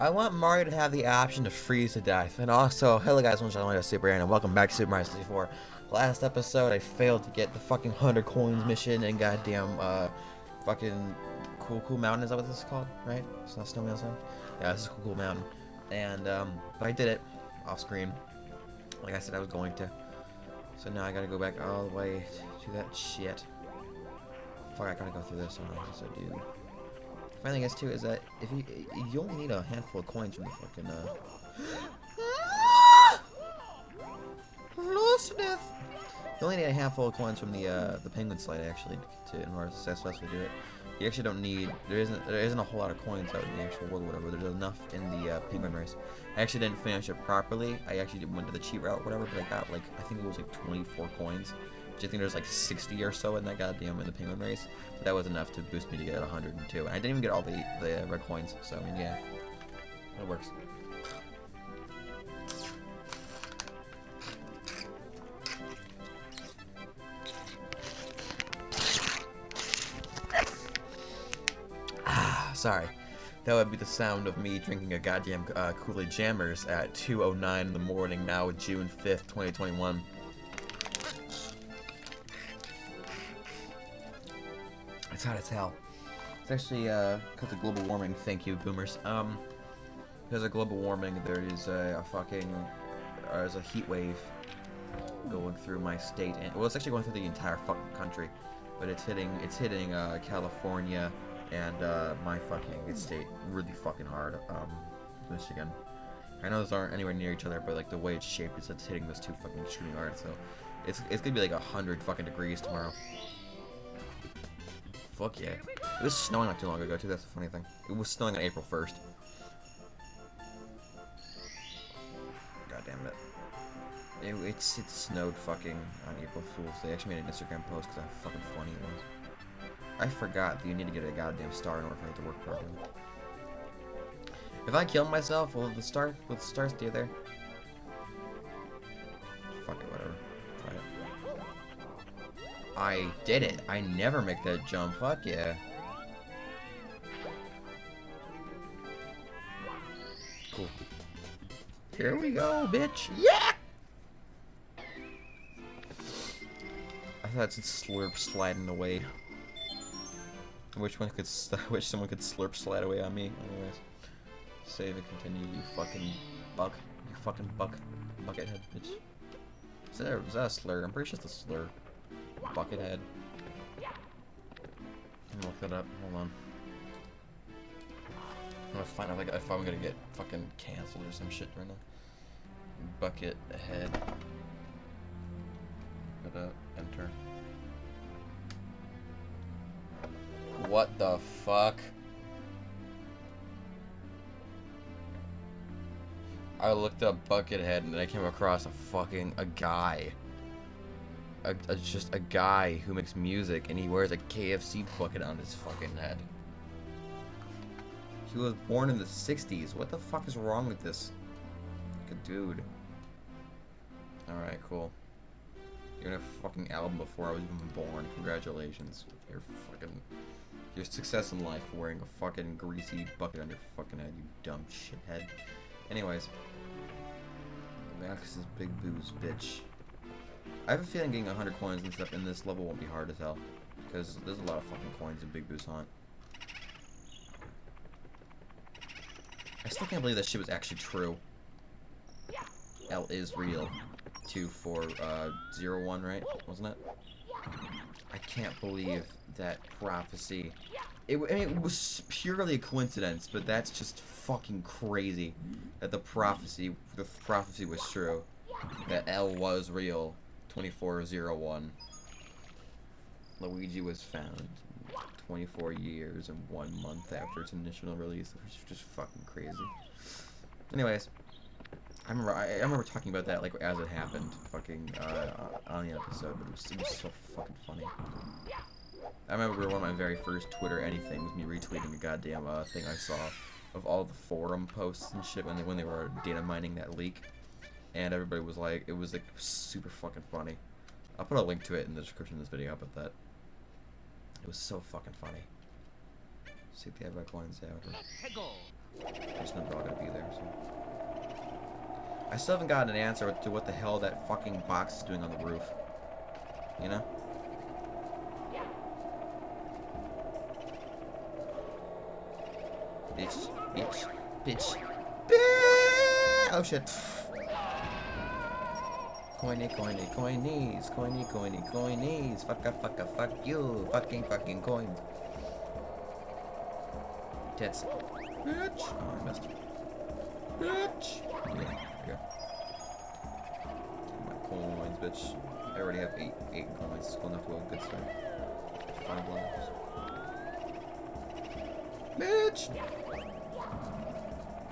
I want Mario to have the option to freeze to death. And also, hello guys, I'm Super Aaron, and welcome back to Super Mario 64. Last episode, I failed to get the fucking 100 coins mission and goddamn, uh, fucking Cool Cool Mountain, is that what this is called? Right? It's not Snowman Sound? Yeah, this is Cool Cool Mountain. And, um, but I did it, off screen. Like I said I was going to. So now I gotta go back all the way to that shit. Fuck, I gotta go through this, I do. Funny thing is too is that if you you only need a handful of coins from the fucking uh. You only need a handful of coins from the uh the penguin slide actually to in order to successfully do it. You actually don't need there isn't there isn't a whole lot of coins out in the actual world or whatever. There's enough in the uh, penguin race. I actually didn't finish it properly. I actually went to the cheat route whatever, but I got like I think it was like 24 coins. I think there's like 60 or so in that goddamn in the penguin race. But that was enough to boost me to get 102. And I didn't even get all the, the red coins, so I mean, yeah. It works. Ah, sorry. That would be the sound of me drinking a goddamn uh, Kool-Aid Jammers at 2.09 in the morning now, June 5th, 2021. It's hot as hell. It's actually uh, because of global warming. Thank you, boomers. Um, because of global warming, there is a, a fucking uh, there's a heat wave going through my state, and well, it's actually going through the entire fucking country, but it's hitting it's hitting uh, California and uh, my fucking state really fucking hard. Um, Michigan. I know those aren't anywhere near each other, but like the way it's shaped, it's, it's hitting those two fucking extremely hard. So it's it's gonna be like a hundred fucking degrees tomorrow. Fuck yeah. It was snowing not too long ago, too. That's the funny thing. It was snowing on April 1st. God damn it. it it's, it snowed fucking on April Fool's Day. I actually made an Instagram post because how fucking funny it was. I forgot that you need to get a goddamn star in order for it to work properly. If I kill myself, will the star, will the star stay there? Fuck it, whatever. I did it. I never make that jump. Fuck yeah. Cool. Here we go, bitch. Yeah! I thought it's slurp sliding away. I wish one could. I wish someone could slurp slide away on me. Anyways, save and continue. You fucking buck. You fucking buck. Buckethead, bitch. Is that, a, is that a slur? I'm pretty sure it's a slur. Buckethead. look that up. Hold on. I'm gonna find out like if I'm gonna get fucking canceled or some shit right now. Bucket head. Gotta enter. What the fuck? I looked up Buckethead and I came across a fucking a guy a, a, just a guy who makes music and he wears a KFC bucket on his fucking head. He was born in the 60s. What the fuck is wrong with this? Like a dude. Alright, cool. You're in a fucking album before I was even born. Congratulations. Your fucking... Your success in life wearing a fucking greasy bucket on your fucking head, you dumb shithead. Anyways. Max is Big Boo's, bitch. I have a feeling getting 100 coins and stuff in this level won't be hard as hell. Because there's a lot of fucking coins in Big Boo's Haunt. I still can't believe that shit was actually true. L is real. 2 for uh, 0 1, right? Wasn't it? I can't believe that prophecy. It, I mean, it was purely a coincidence, but that's just fucking crazy that the prophecy, the prophecy was true. That L was real. 2401. Luigi was found 24 years and one month after its initial release, which is just fucking crazy. Anyways, I remember I, I, remember talking about that like as it happened, fucking uh, on the episode, but it was, it was so fucking funny. I remember one of my very first Twitter anything was me retweeting a goddamn uh, thing I saw of all the forum posts and shit when they when they were data mining that leak and everybody was like, it was like super fucking funny. I'll put a link to it in the description of this video, but that it was so fucking funny. See if they have red coins out. There's no dog gonna be there, so. I still haven't gotten an answer to what the hell that fucking box is doing on the roof. You know? Bitch, bitch, bitch. Bitch! Oh shit. Coiny, coiny, coinies, coiny, coiny, coinies. Fucka, fucka, fuck you. Fucking, fucking coins. Tits. Bitch. Oh, I missed. Bitch. Yeah, here. My coins, bitch. I already have eight, eight coins. It's cool enough to a good start. Five lives. Bitch.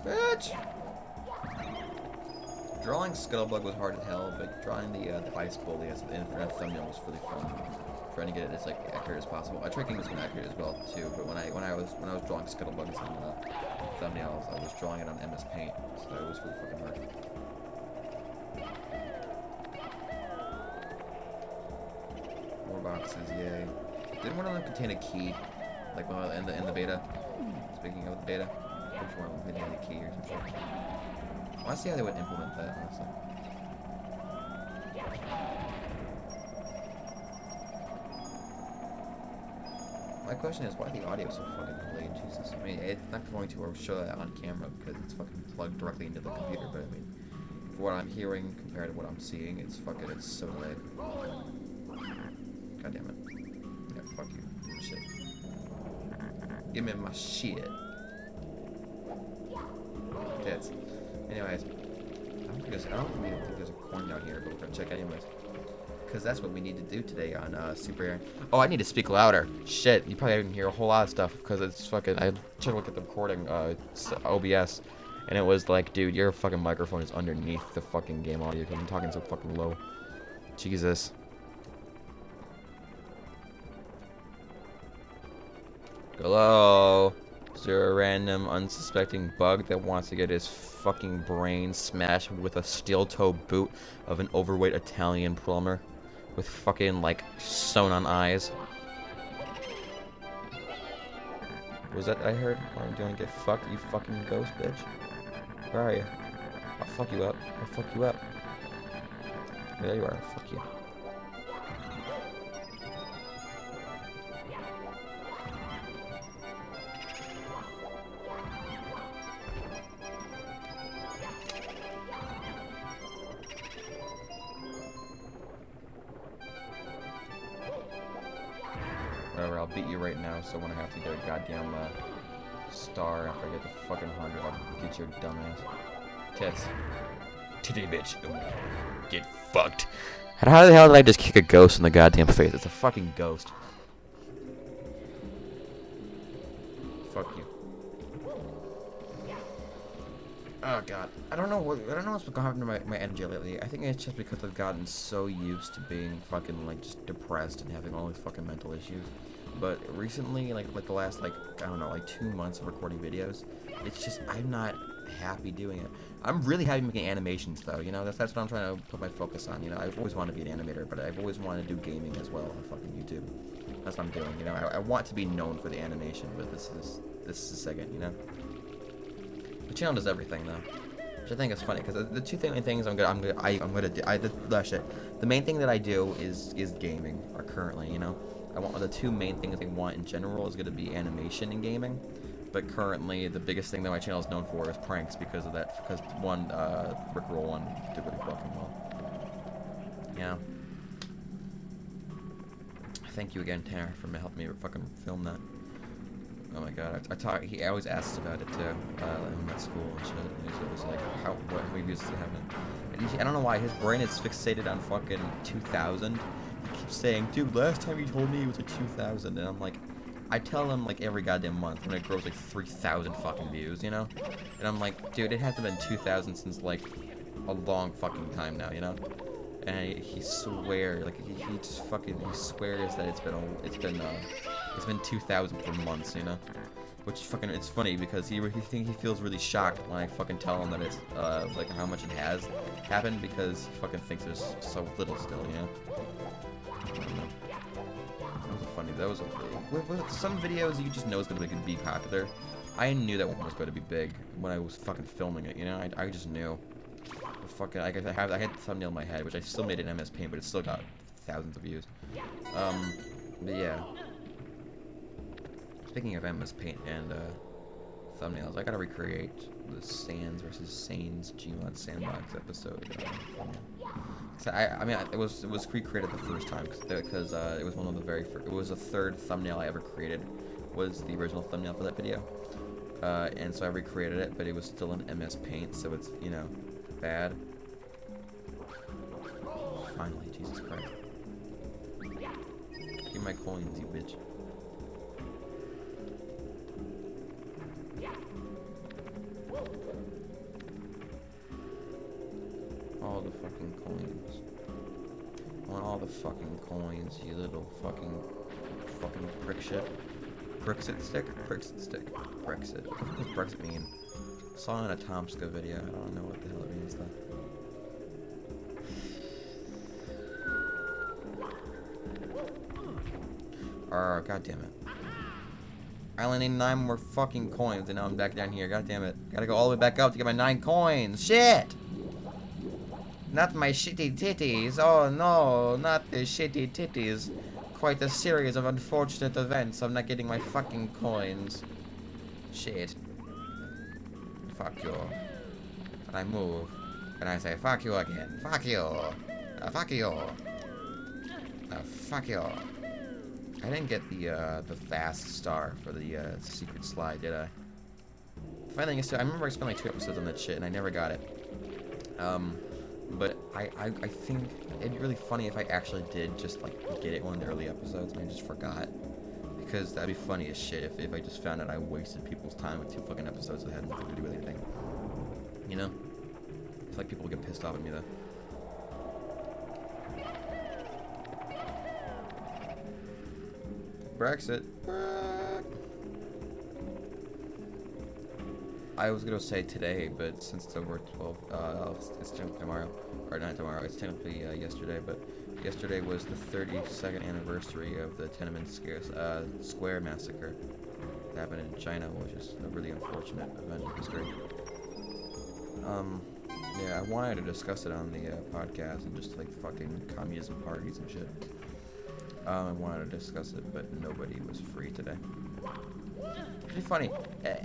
Bitch. Drawing Scuttlebug was hard as hell, but drawing the uh, the ice bully as an infrared thumbnail was really fun. Trying to get it as like accurate as possible. I tried getting this one accurate as well too, but when I when I was when I was drawing Scuttlebugs on uh, thumbnails, I was drawing it on MS Paint, so it was really fucking hard. More boxes, yay! Didn't one of them contain a key, like in the in the beta? Speaking of the beta, which one contained a key or some shit? I see how they would implement that, honestly. My question is, why the audio is so fucking delayed? Jesus. I mean, it's not going to show that on camera because it's fucking plugged directly into the computer, but I mean, for what I'm hearing compared to what I'm seeing, it's fucking, it's so delayed. God damn it. Yeah, fuck you. Shit. Give me my shit. Tits. Anyways, I don't think there's, I don't think there's a coin down here, but we're gonna check anyways. Because that's what we need to do today on uh, Super Aaron. Oh, I need to speak louder. Shit, you probably didn't hear a whole lot of stuff because it's fucking. I tried to look at the recording, uh, OBS, and it was like, dude, your fucking microphone is underneath the fucking game audio because I'm talking so fucking low. Jesus. Hello? Is there a random unsuspecting bug that wants to get his fucking brain smashed with a steel toe boot of an overweight Italian plumber? With fucking, like, sewn on eyes? Was that I heard? Why are you doing get fucked, you fucking ghost bitch? Where are you? I'll fuck you up. I'll fuck you up. There you are. Fuck you. Beat you right now, so when I have to get a goddamn uh, star after I get the fucking hundred, I'll get your dumbass. Tits. Titty bitch. Get fucked. How the hell did I just kick a ghost in the goddamn face? It's a fucking ghost. Fuck you. Oh god. I don't know what I don't know what's going to my, my energy lately. I think it's just because I've gotten so used to being fucking like just depressed and having all these fucking mental issues. But recently, like like the last like I don't know, like two months of recording videos, it's just I'm not happy doing it. I'm really happy making animations though, you know, that's that's what I'm trying to put my focus on, you know. I've always wanted to be an animator, but I've always wanted to do gaming as well on fucking YouTube. That's what I'm doing, you know. I, I want to be known for the animation, but this is this is second, you know. The channel does everything though. Which I think is funny because the two main things I'm gonna I'm gonna I, I'm gonna do I the, the oh, shit. The main thing that I do is is gaming or currently, you know. I want the two main things I want in general is gonna be animation and gaming. But currently, the biggest thing that my channel is known for is pranks because of that. Because one, uh, Rickroll one did really fucking well. Yeah. Thank you again, Tanner, for helping me fucking film that. Oh my god, I, I talk. He always asks about it too. Uh, him at school and shit. And he's always like, how, what, how many views does it have? I don't know why his brain is fixated on fucking 2,000. Saying, dude, last time you told me it was a 2,000, and I'm like, I tell him like every goddamn month when it grows like 3,000 fucking views, you know? And I'm like, dude, it hasn't been 2,000 since like a long fucking time now, you know? And he, he swears, like he, he just fucking he swears that it's been a, it's been uh, it's been 2,000 for months, you know? Which fucking it's funny because he he think he feels really shocked when I fucking tell him that it's uh like how much it has happened because he fucking thinks there's so little still, you know? That was a funny. That was a, with, some videos you just know it's gonna be, be popular, I knew that one was going to be big when I was fucking filming it, you know? I, I just knew. The fucking, I, I, have, I had the thumbnail in my head, which I still made in MS Paint, but it still got thousands of views. Um, but yeah. Speaking of MS Paint and, uh, thumbnails, I gotta recreate the Sans versus Sanes Gmod Sandbox episode. Uh, so I, I mean, it was it was recreated the first time because uh, it was one of the very first, it was the third thumbnail I ever created was the original thumbnail for that video. Uh, and so I recreated it, but it was still in MS Paint, so it's, you know, bad. Finally, Jesus Christ. Give my coins, you bitch. All the fucking coins. Want all the fucking coins, you little fucking fucking prick shit. Brexit stick? Brexit stick. Brexit. What does Brexit mean? I saw it in a Tomska video. I don't know what the hell it means though. Oh, god damn it. I only need nine more fucking coins and now I'm back down here. God damn it. Gotta go all the way back up to get my nine coins. Shit! Not my shitty titties. Oh no, not the shitty titties. Quite a series of unfortunate events. I'm not getting my fucking coins. Shit. Fuck you. And I move. And I say, fuck you again. Fuck you. Uh, fuck you. Uh, fuck you. I didn't get the uh, the fast star for the uh, secret slide, did I? Too, I remember I spent like two episodes on that shit, and I never got it. Um, but I, I, I think it'd be really funny if I actually did just like get it one of the early episodes and I just forgot. Because that'd be funny as shit if, if I just found out I wasted people's time with two fucking episodes that had nothing to do with anything. You know? I feel like people would get pissed off at me though. Brexit. I was gonna say today, but since it's over 12, uh, it's technically tomorrow, or not tomorrow, it's technically uh, yesterday, but yesterday was the 32nd anniversary of the Tiananmen Square, uh, Square massacre that happened in China, which is a really unfortunate event in history. Um, yeah, I wanted to discuss it on the uh, podcast and just like fucking communism parties and shit. Um, I wanted to discuss it, but nobody was free today pretty funny. Eh,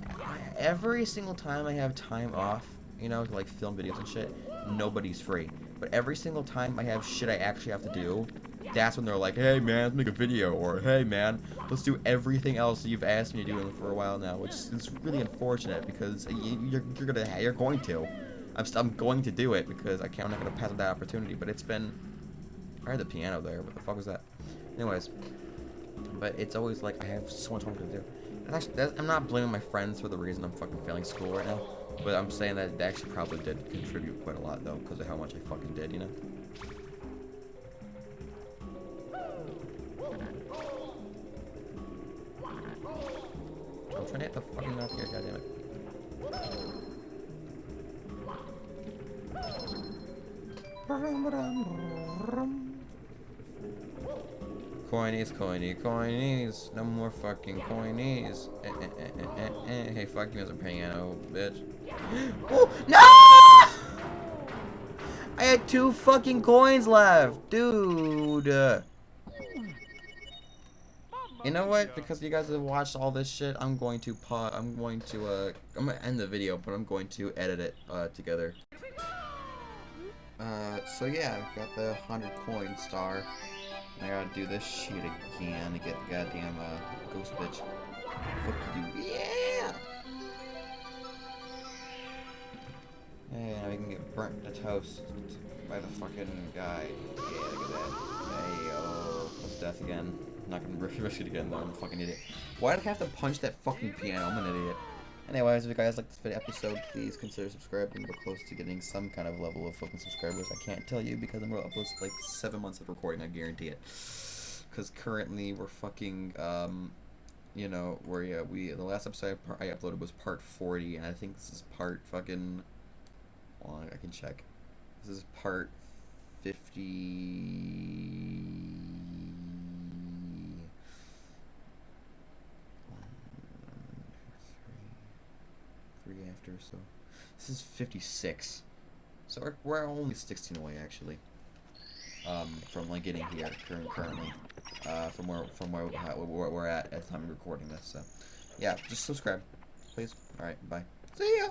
every single time I have time off, you know, to like film videos and shit, nobody's free. But every single time I have shit I actually have to do, that's when they're like, hey man, let's make a video, or hey man, let's do everything else you've asked me to do for a while now, which is really unfortunate because you're, you're gonna, you're going to. I'm, I'm going to do it because I can't, I'm not gonna pass up that opportunity, but it's been, I heard the piano there, what the fuck was that? Anyways, but it's always like, I have so much homework to do. I'm not blaming my friends for the reason I'm fucking failing school right now. But I'm saying that they actually probably did contribute quite a lot, though, because of how much I fucking did, you know? I'm trying to hit the fucking up here, goddammit. Coinies, coiny, coinies. No more fucking coinies. Eh, eh, eh, eh, eh, hey, fuck you as a piano, bitch. oh, no! I had two fucking coins left, dude. You know what? Because you guys have watched all this shit, I'm going to pause. I'm going to uh, I'm gonna end the video, but I'm going to edit it uh together. Uh, so yeah, I've got the hundred coin star. I gotta do this shit again to get the goddamn uh, ghost bitch. Fuck you, yeah! And we can get burnt to toast by the fucking guy. Yeah, look at that. Hey, oh, plus death again. I'm not gonna risk it again though, I'm a fucking idiot. Why did I have to punch that fucking piano? I'm an idiot. Anyways, if you guys like this video episode, please consider subscribing. We're close to getting some kind of level of fucking subscribers. I can't tell you because I'm going to upload like seven months of recording. I guarantee it. Because currently we're fucking, um, you know, where yeah, we the last episode I uploaded was part 40, and I think this is part fucking. Well, I can check. This is part 50. Three after, so this is 56. So we're, we're only 16 away actually. Um, from like getting here current, currently, uh, from where from where, where we're at at the time of recording this. So, yeah, just subscribe, please. All right, bye. See ya.